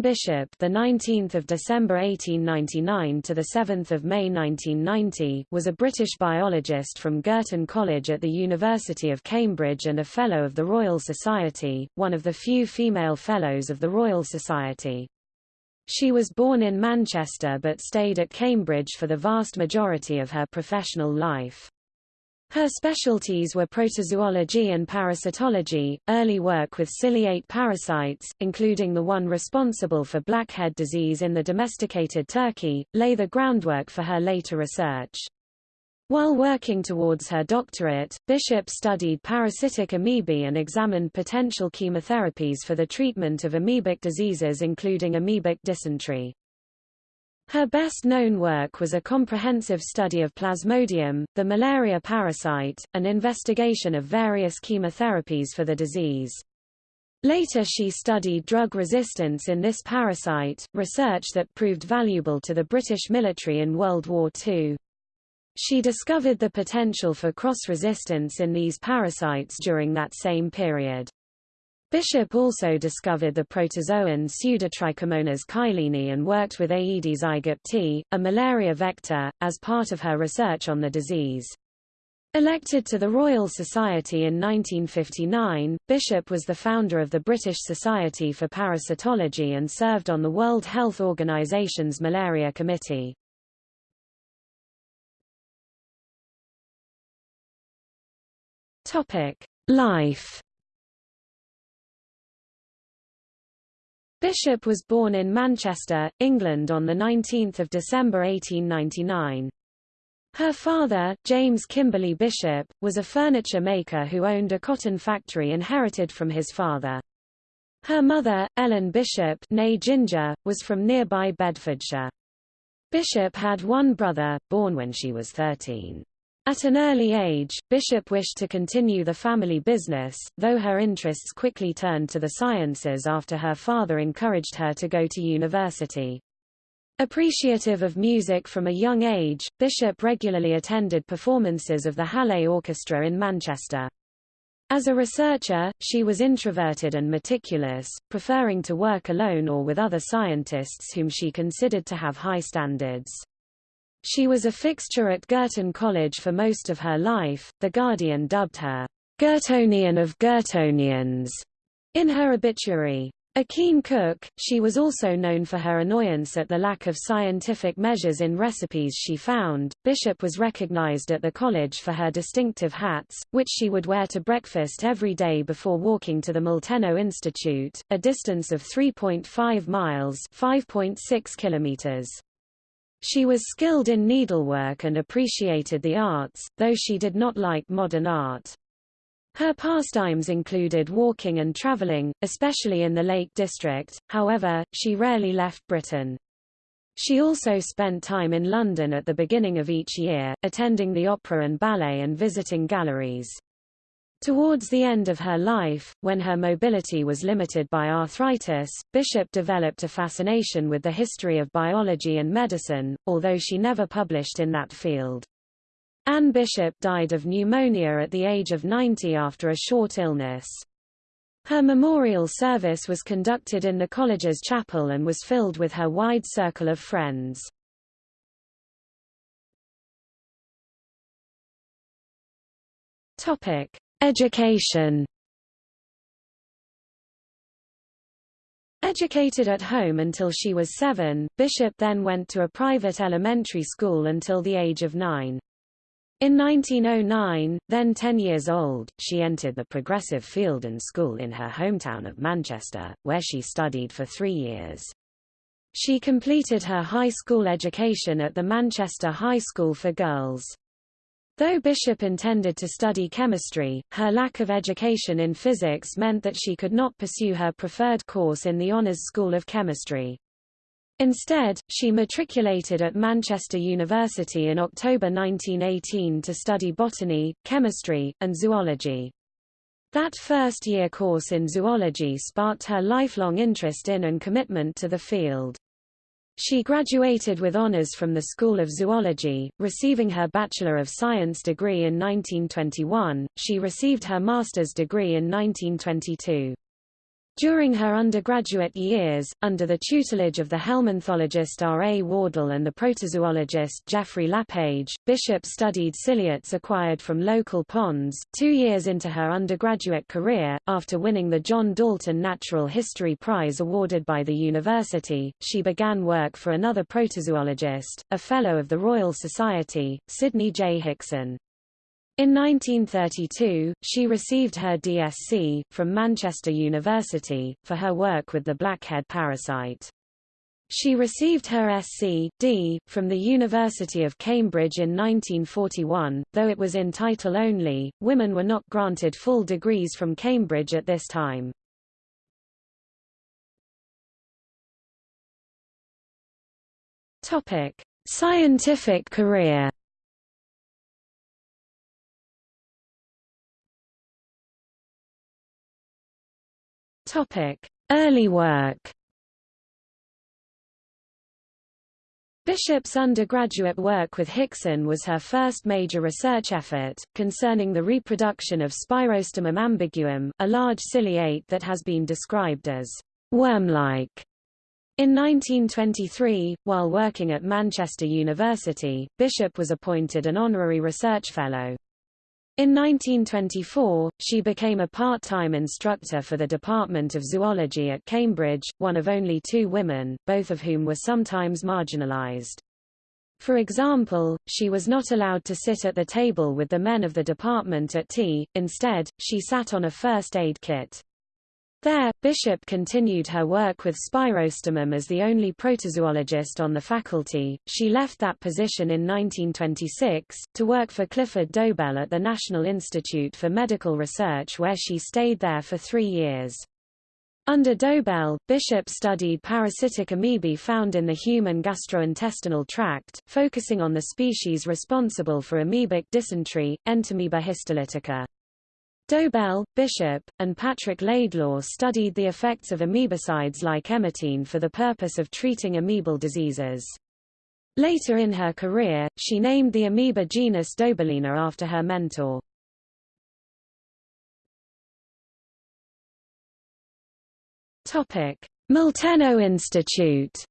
Bishop, the 19th of December 1899 to the 7th of May 1990, was a British biologist from Girton College at the University of Cambridge and a Fellow of the Royal Society, one of the few female Fellows of the Royal Society. She was born in Manchester but stayed at Cambridge for the vast majority of her professional life. Her specialties were protozoology and parasitology, early work with ciliate parasites, including the one responsible for blackhead disease in the domesticated turkey, lay the groundwork for her later research. While working towards her doctorate, Bishop studied parasitic amoebae and examined potential chemotherapies for the treatment of amoebic diseases including amoebic dysentery. Her best-known work was a comprehensive study of Plasmodium, the malaria parasite, and investigation of various chemotherapies for the disease. Later she studied drug resistance in this parasite, research that proved valuable to the British military in World War II. She discovered the potential for cross-resistance in these parasites during that same period. Bishop also discovered the protozoan Pseudotrichomonas keilini and worked with Aedes aegypti, a malaria vector, as part of her research on the disease. Elected to the Royal Society in 1959, Bishop was the founder of the British Society for Parasitology and served on the World Health Organization's Malaria Committee. Life Bishop was born in Manchester, England on 19 December 1899. Her father, James Kimberley Bishop, was a furniture maker who owned a cotton factory inherited from his father. Her mother, Ellen Bishop née Ginger, was from nearby Bedfordshire. Bishop had one brother, born when she was 13. At an early age, Bishop wished to continue the family business, though her interests quickly turned to the sciences after her father encouraged her to go to university. Appreciative of music from a young age, Bishop regularly attended performances of the Hallé Orchestra in Manchester. As a researcher, she was introverted and meticulous, preferring to work alone or with other scientists whom she considered to have high standards. She was a fixture at Girton College for most of her life. The Guardian dubbed her Girtonian of Girtonians in her obituary. A keen cook, she was also known for her annoyance at the lack of scientific measures in recipes she found. Bishop was recognized at the college for her distinctive hats, which she would wear to breakfast every day before walking to the Molteno Institute, a distance of 3.5 miles (5.6 kilometers). She was skilled in needlework and appreciated the arts, though she did not like modern art. Her pastimes included walking and traveling, especially in the Lake District, however, she rarely left Britain. She also spent time in London at the beginning of each year, attending the opera and ballet and visiting galleries. Towards the end of her life, when her mobility was limited by arthritis, Bishop developed a fascination with the history of biology and medicine, although she never published in that field. Anne Bishop died of pneumonia at the age of 90 after a short illness. Her memorial service was conducted in the college's chapel and was filled with her wide circle of friends. Topic: Education Educated at home until she was seven, Bishop then went to a private elementary school until the age of nine. In 1909, then 10 years old, she entered the Progressive Fielden School in her hometown of Manchester, where she studied for three years. She completed her high school education at the Manchester High School for Girls. Though Bishop intended to study chemistry, her lack of education in physics meant that she could not pursue her preferred course in the Honours School of Chemistry. Instead, she matriculated at Manchester University in October 1918 to study botany, chemistry, and zoology. That first-year course in zoology sparked her lifelong interest in and commitment to the field. She graduated with honors from the School of Zoology, receiving her Bachelor of Science degree in 1921. She received her master's degree in 1922. During her undergraduate years, under the tutelage of the helminthologist R. A. Wardle and the protozoologist Geoffrey Lapage, Bishop studied ciliates acquired from local ponds. Two years into her undergraduate career, after winning the John Dalton Natural History Prize awarded by the university, she began work for another protozoologist, a Fellow of the Royal Society, Sidney J. Hickson. In 1932, she received her DSc, from Manchester University, for her work with the blackhead parasite. She received her Sc.D. from the University of Cambridge in 1941, though it was in title only, women were not granted full degrees from Cambridge at this time. Scientific career Early work. Bishop's undergraduate work with Hickson was her first major research effort, concerning the reproduction of Spirostomum ambiguum, a large ciliate that has been described as worm-like. In 1923, while working at Manchester University, Bishop was appointed an honorary research fellow. In 1924, she became a part-time instructor for the Department of Zoology at Cambridge, one of only two women, both of whom were sometimes marginalized. For example, she was not allowed to sit at the table with the men of the department at tea, instead, she sat on a first aid kit. There, Bishop continued her work with Spirostomum as the only protozoologist on the faculty. She left that position in 1926, to work for Clifford Dobell at the National Institute for Medical Research where she stayed there for three years. Under Dobell, Bishop studied parasitic amoebae found in the human gastrointestinal tract, focusing on the species responsible for amoebic dysentery, Entamoeba histolytica. Dobell, Bishop, and Patrick Laidlaw studied the effects of amoebicides like emetine for the purpose of treating amoebal diseases. Later in her career, she named the amoeba genus Dobellina after her mentor. Topic: Molteno Institute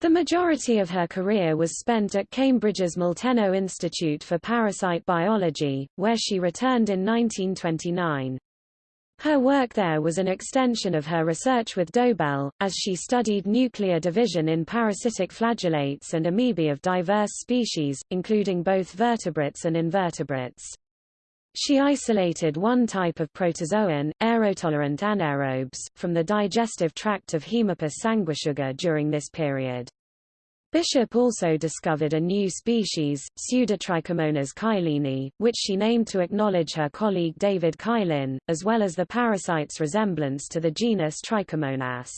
The majority of her career was spent at Cambridge's Molteno Institute for Parasite Biology, where she returned in 1929. Her work there was an extension of her research with Dobell, as she studied nuclear division in parasitic flagellates and amoebae of diverse species, including both vertebrates and invertebrates. She isolated one type of protozoan, aerotolerant anaerobes, from the digestive tract of Haemopis during this period. Bishop also discovered a new species, Pseudotrichomonas keilini, which she named to acknowledge her colleague David Keilin, as well as the parasite's resemblance to the genus Trichomonas.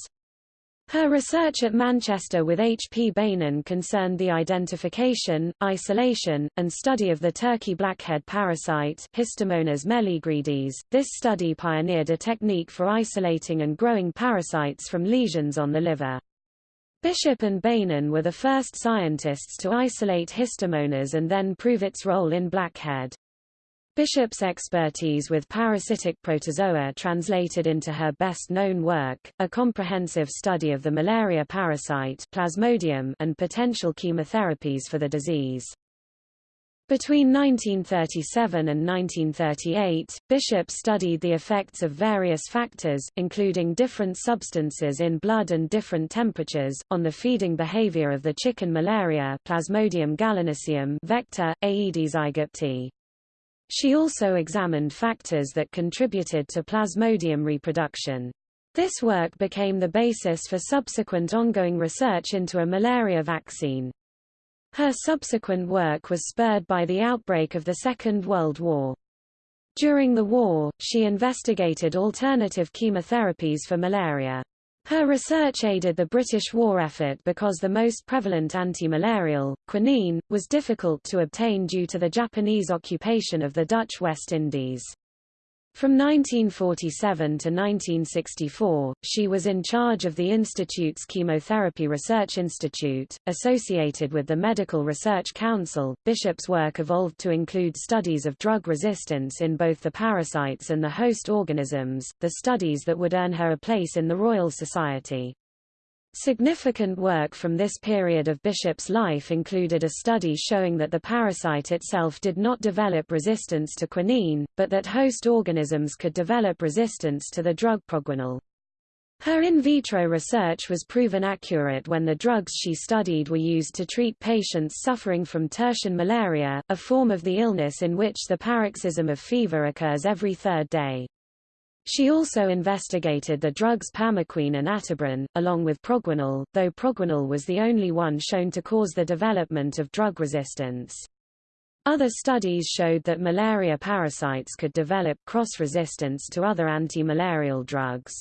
Her research at Manchester with H. P. Beynon concerned the identification, isolation, and study of the turkey blackhead parasite Histomonas meleagridis. This study pioneered a technique for isolating and growing parasites from lesions on the liver. Bishop and Beynon were the first scientists to isolate Histomonas and then prove its role in blackhead. Bishop's expertise with parasitic protozoa translated into her best-known work, a comprehensive study of the malaria parasite Plasmodium and potential chemotherapies for the disease. Between 1937 and 1938, Bishop studied the effects of various factors, including different substances in blood and different temperatures, on the feeding behavior of the chicken malaria Plasmodium gallinaceum vector, Aedes aegypti. She also examined factors that contributed to Plasmodium reproduction. This work became the basis for subsequent ongoing research into a malaria vaccine. Her subsequent work was spurred by the outbreak of the Second World War. During the war, she investigated alternative chemotherapies for malaria. Her research aided the British war effort because the most prevalent anti-malarial, quinine, was difficult to obtain due to the Japanese occupation of the Dutch West Indies. From 1947 to 1964, she was in charge of the Institute's Chemotherapy Research Institute, associated with the Medical Research Council. Bishop's work evolved to include studies of drug resistance in both the parasites and the host organisms, the studies that would earn her a place in the Royal Society. Significant work from this period of Bishop's life included a study showing that the parasite itself did not develop resistance to quinine, but that host organisms could develop resistance to the drug proguanil. Her in vitro research was proven accurate when the drugs she studied were used to treat patients suffering from tertian malaria, a form of the illness in which the paroxysm of fever occurs every third day. She also investigated the drugs pamoquine and atabrine, along with proguanil, though proguanil was the only one shown to cause the development of drug resistance. Other studies showed that malaria parasites could develop cross-resistance to other anti-malarial drugs.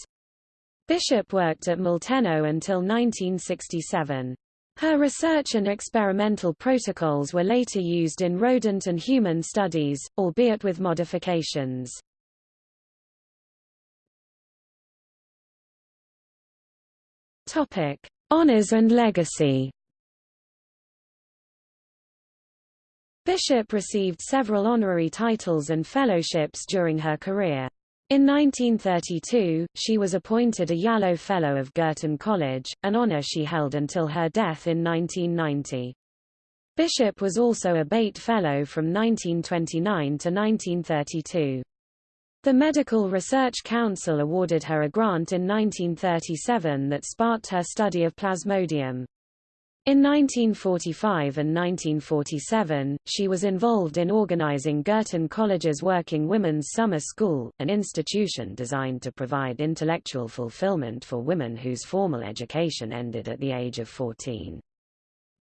Bishop worked at Molteno until 1967. Her research and experimental protocols were later used in rodent and human studies, albeit with modifications. Topic: Honors and legacy. Bishop received several honorary titles and fellowships during her career. In 1932, she was appointed a Yarrow Fellow of Girton College, an honor she held until her death in 1990. Bishop was also a Beit Fellow from 1929 to 1932. The Medical Research Council awarded her a grant in 1937 that sparked her study of Plasmodium. In 1945 and 1947, she was involved in organizing Girton College's Working Women's Summer School, an institution designed to provide intellectual fulfillment for women whose formal education ended at the age of 14.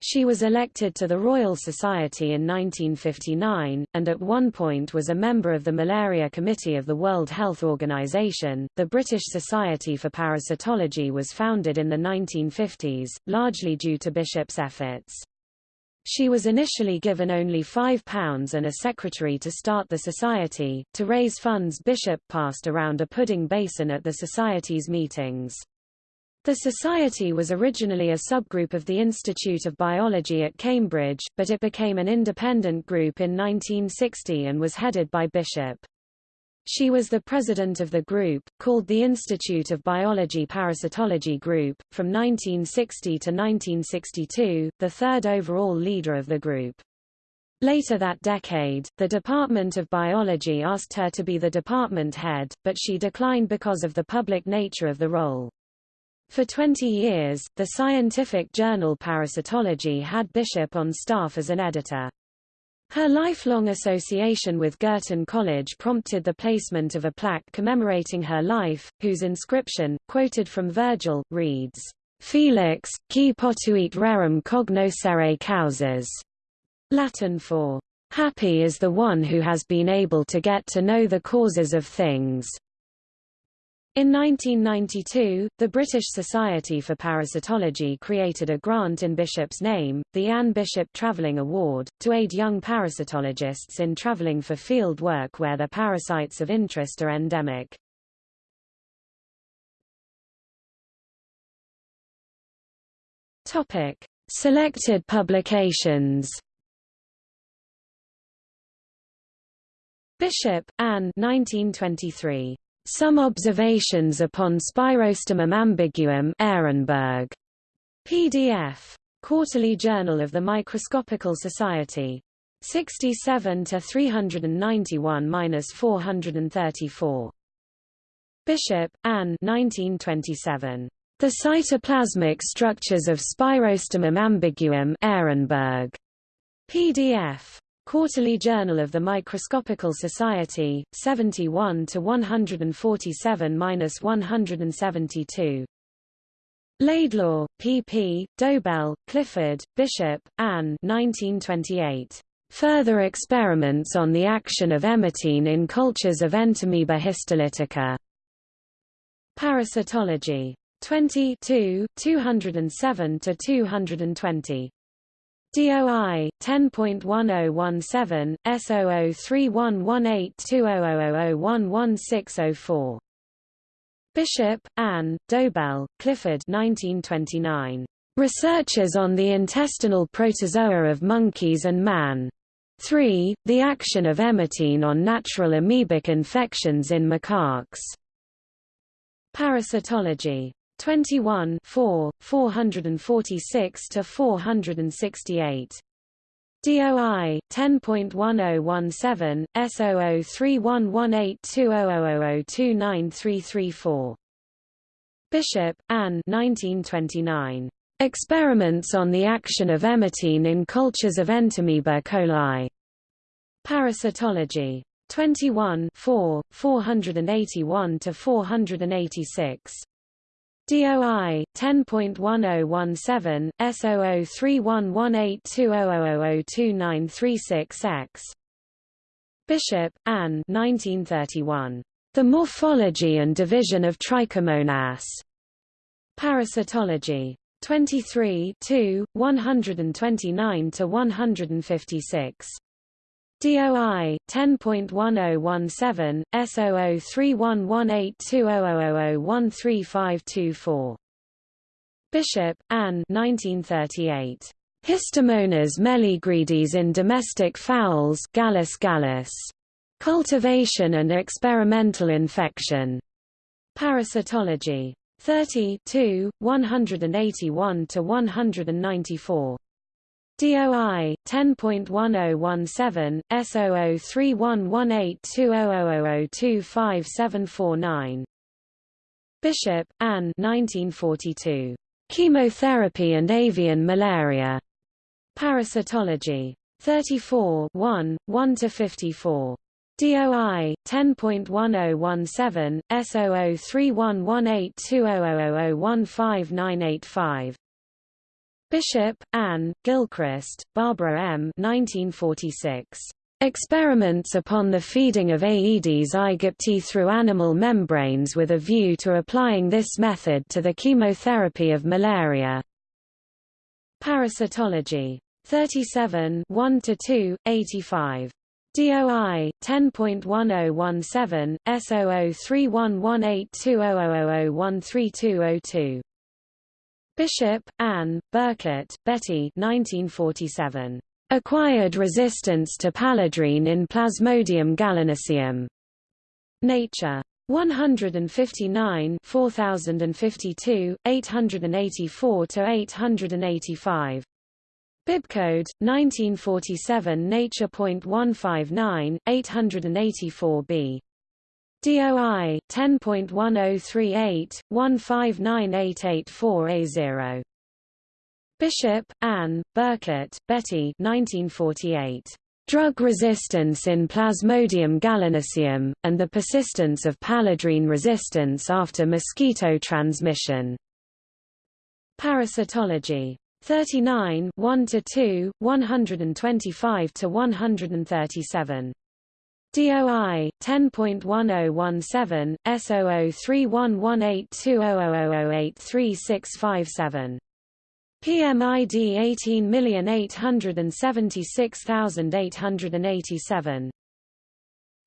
She was elected to the Royal Society in 1959, and at one point was a member of the Malaria Committee of the World Health Organization. The British Society for Parasitology was founded in the 1950s, largely due to Bishop's efforts. She was initially given only £5 and a secretary to start the society. To raise funds, Bishop passed around a pudding basin at the society's meetings. The society was originally a subgroup of the Institute of Biology at Cambridge, but it became an independent group in 1960 and was headed by Bishop. She was the president of the group, called the Institute of Biology Parasitology Group, from 1960 to 1962, the third overall leader of the group. Later that decade, the Department of Biology asked her to be the department head, but she declined because of the public nature of the role. For 20 years, the scientific journal Parasitology had Bishop on staff as an editor. Her lifelong association with Girton College prompted the placement of a plaque commemorating her life, whose inscription, quoted from Virgil, reads, Felix, qui potuit rerum cognoscere causas, Latin for, Happy is the one who has been able to get to know the causes of things. In 1992, the British Society for Parasitology created a grant in Bishop's name, the Anne Bishop Travelling Award, to aid young parasitologists in travelling for field work where their parasites of interest are endemic. Topic: Selected publications. Bishop, Anne 1923. Some Observations upon Spirostomum ambiguum Ehrenberg. PDF. Quarterly Journal of the Microscopical Society. 67 to 391-434. Bishop, Anne 1927. The Cytoplasmic Structures of Spirostomum ambiguum Ehrenberg. PDF. Quarterly Journal of the Microscopical Society, 71 to 147-172. Laidlaw, P.P., Dobell, Clifford, Bishop, Anne 1928. Further experiments on the action of emetine in cultures of Entamoeba histolytica. Parasitology. 20 207 to 220. DOI 10.1017 S0031182000011604 Bishop, Anne, Dobell, Clifford 1929. Researches on the intestinal protozoa of monkeys and man. 3. The action of emetine on natural amoebic infections in macaques. Parasitology 21 4, 446 to 468. DOI 10.1017 S0031182000293334. Bishop, Anne 1929. Experiments on the action of emetine in cultures of Entamoeba coli. Parasitology 21 4, 481 to 486. DOI 10.1017 S00311820002936X. Bishop, Anne 1931. The Morphology and Division of Trichomonas. Parasitology 23 2, 129 to 156. DOI 10.1017 S0031182000135524. Bishop, Anne 1938. Histomonas meleagridis in domestic fowls Gallus gallus. Cultivation and experimental infection. Parasitology. 30 2, 181 to 194. DOI 10.1017 S0031182000257749. Bishop, Anne 1942. Chemotherapy and avian malaria. Parasitology. 34 1, 1 to 54. DOI 10.1017 S0031182000015985. Bishop, Anne, Gilchrist, Barbara M. 1946. Experiments upon the feeding of Aedes aegypti through animal membranes with a view to applying this method to the chemotherapy of malaria. Parasitology. 37 1–2, 85. DOI 10.1017 S0031182000013202. Bishop, Anne, Burkett, Betty 1947. Acquired resistance to paludrine in Plasmodium gallinaceum. Nature. 159 4052, 884–885. Bibcode, 1947 Nature.159, 884b. DOI 10.1038/159884a0 Bishop, Anne, Burkett, Betty 1948. Drug resistance in Plasmodium gallinaceum, and the persistence of paludrine resistance after mosquito transmission. Parasitology. 39 1–2, 125–137. DOI 10.1017 S0031182000083657. PMID 18876887.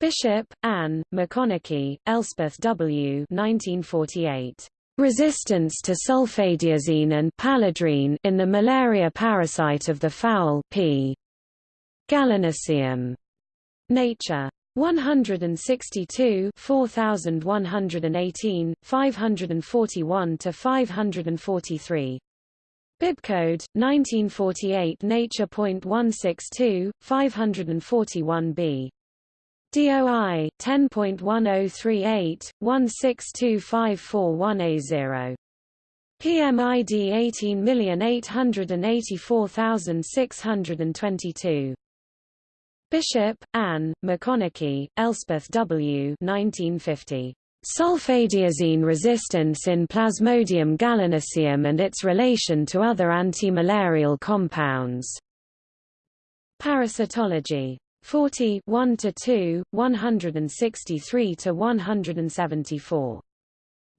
Bishop, Anne, McConnachie, Elspeth W. 1948. Resistance to sulfadiazine and paludrine in the malaria parasite of the fowl P. Gallinaceum. Nature. 162 4118, 541 to 543. Bibcode 1948 Nature.162 541b. DOI 10.1038 1625441A0. PMID 18884622. Bishop, Anne, McConnachie, Elspeth W. 1950. Sulfadiazine resistance in Plasmodium gallinaceum and its relation to other antimalarial compounds. Parasitology. 40 1 to 2, 163 to 174.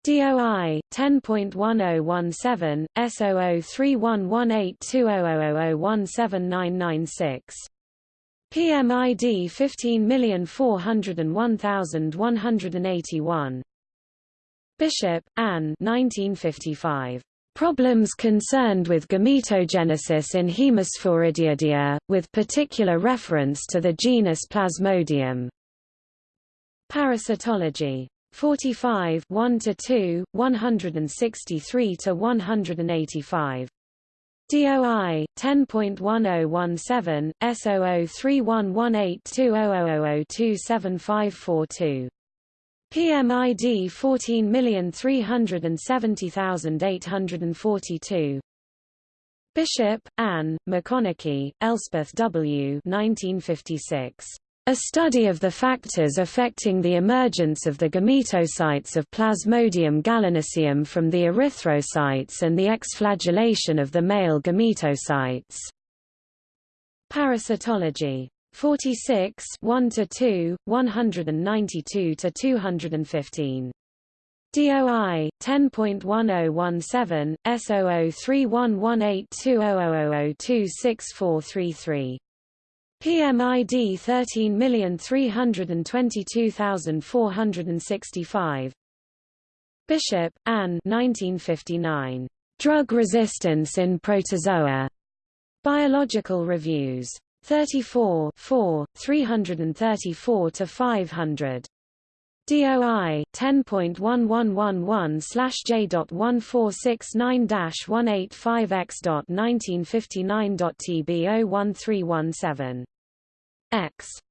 DOI 10.1017 S0031182000017996 PMID 15401181 Bishop, Anne 1955 Problems concerned with gametogenesis in Hemosporidiidae, with particular reference to the genus Plasmodium. Parasitology. 45 1 to 2 163 to 185 DOI 10.1017 S0031182000275542 PMID 14370842 Bishop, Anne, McConnachie, Elspeth W. 1956. A study of the factors affecting the emergence of the gametocytes of Plasmodium gallinaceum from the erythrocytes and the exflagellation of the male gametocytes. Parasitology. 46 1 to 2 192 to 215 DOI 10.1017 S00311820002643 PMID 13322465 Bishop, Anne 1959. Drug Resistance in Protozoa. Biological Reviews. 34 4, 334-500. DOI 10.1111/J.1469-185x.1959.TB01317 X